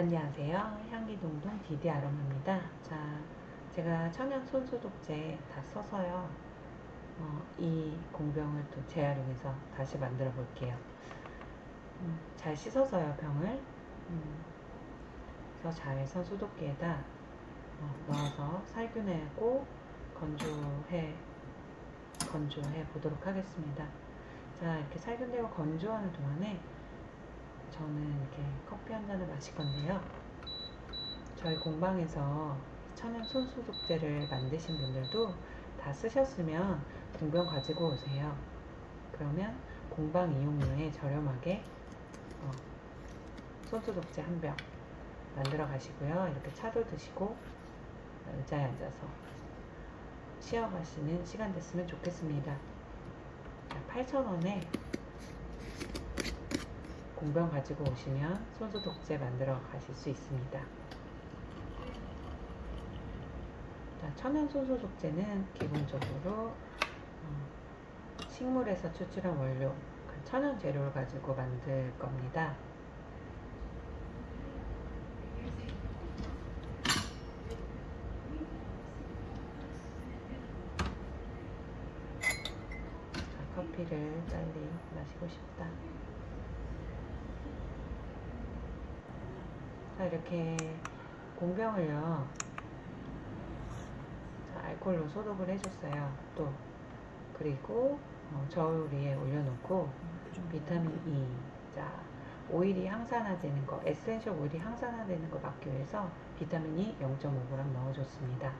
안녕하세요. 향기동동 디디 아로마입니다. 자, 제가 천연 손소독제 다 써서요. 어, 이 공병을 또 재활용해서 다시 만들어 볼게요. 음, 잘 씻어서요, 병을. 음, 그래서 잘 손소독기에다 어, 넣어서 살균하고 건조해, 건조해 보도록 하겠습니다. 자, 이렇게 살균되고 건조하는 동안에 저는 이렇게 커피 한 잔을 마실 건데요. 저희 공방에서 천연 손소독제를 만드신 분들도 다 쓰셨으면 공병 가지고 오세요. 그러면 공방 이용료에 저렴하게 어, 손소독제 한 병 만들어 가시고요. 이렇게 차도 드시고 의자에 앉아서 쉬어가시는 시간 됐으면 좋겠습니다. 8,000원에 공병 가지고 오시면 손소독제 만들어 가실 수 있습니다. 자, 천연 손소독제는 기본적으로 어, 식물에서 추출한 원료, 그 천연 재료를 가지고 만들 겁니다. 자, 커피를 빨리 마시고 싶 다. 자, 이렇게 공병을요. 자, 알콜로 소독을 해줬어요. 또 그리고 어, 저울 위에 올려놓고 비타민 E, 자 오일이 항산화되는 거, essential oil이 항산화되는 거 막기 위해서 비타민 E 0.5g 넣어줬습니다.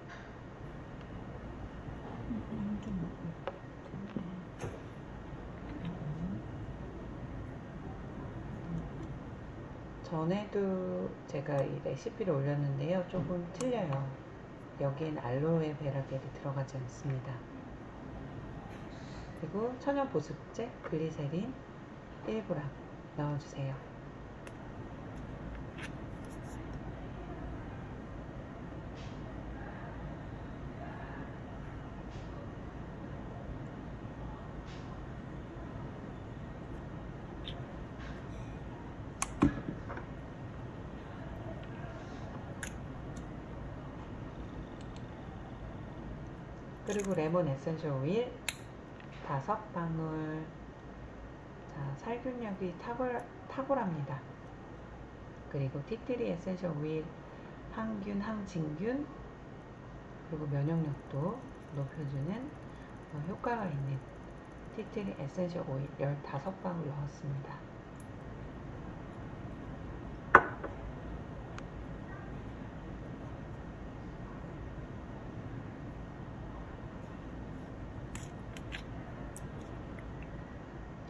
전에도 제가 이 레시피를 올렸는데요. 조금 틀려요. 여기엔 알로에 베라겔이 들어가지 않습니다. 그리고 천연 보습제 글리세린 1g 넣어주세요. 그리고 레몬 essential oil 다섯 방울 자, 살균력이 탁월, 탁월합니다. 그리고 tea tree essential oil 항균, 항진균 그리고 면역력도 높여주는 어, 효과가 있는 tea tree essential oil 15방울 넣었습니다.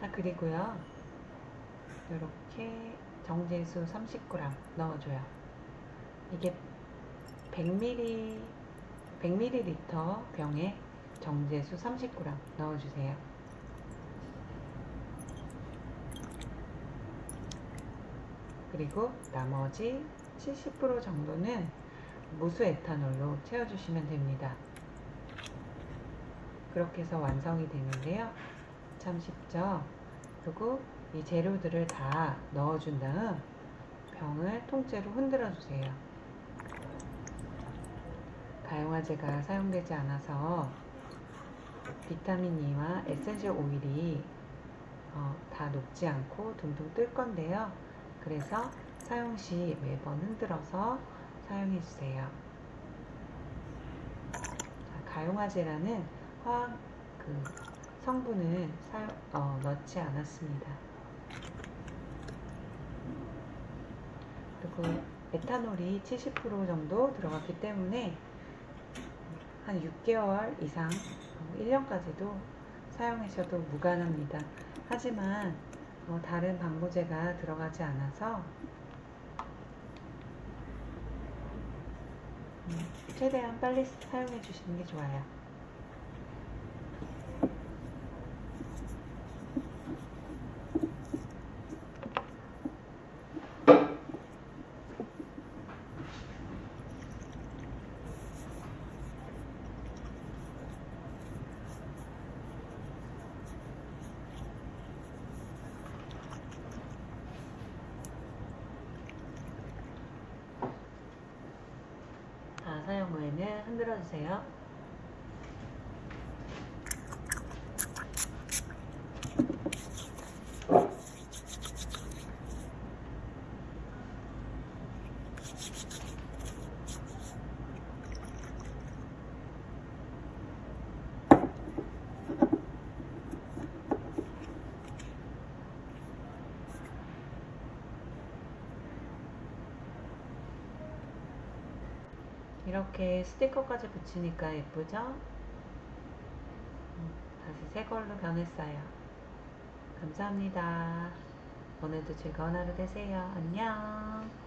자 그리고요. 이렇게 정제수 30g 넣어줘요. 이게 100ml 100ml 병에 정제수 30g 넣어주세요. 그리고 나머지 70% 정도는 무수 에탄올로 채워주시면 됩니다. 그렇게 해서 완성이 되는데요. 참 쉽죠? 그리고 이 재료들을 다 넣어준 다음 병을 통째로 흔들어 주세요. 가용화제가 사용되지 않아서 비타민 E와 essential oil이 어, 다 녹지 않고 둥둥 뜰 건데요. 그래서 사용 시 매번 흔들어서 사용해 주세요. 가용화제라는 화학 그 성분을 사용, 어, 넣지 않았습니다. 그리고 에탄올이 70% 정도 들어갔기 때문에 한 6개월 이상, 1년까지도 사용하셔도 무관합니다. 하지만 어, 다른 방부제가 들어가지 않아서 음, 최대한 빨리 사용해 주시는 게 좋아요. 사용 후에는 흔들어 주세요. 이렇게 스티커까지 붙이니까 예쁘죠? 음, 다시 새 걸로 변했어요. 감사합니다. 오늘도 즐거운 하루 되세요. 안녕.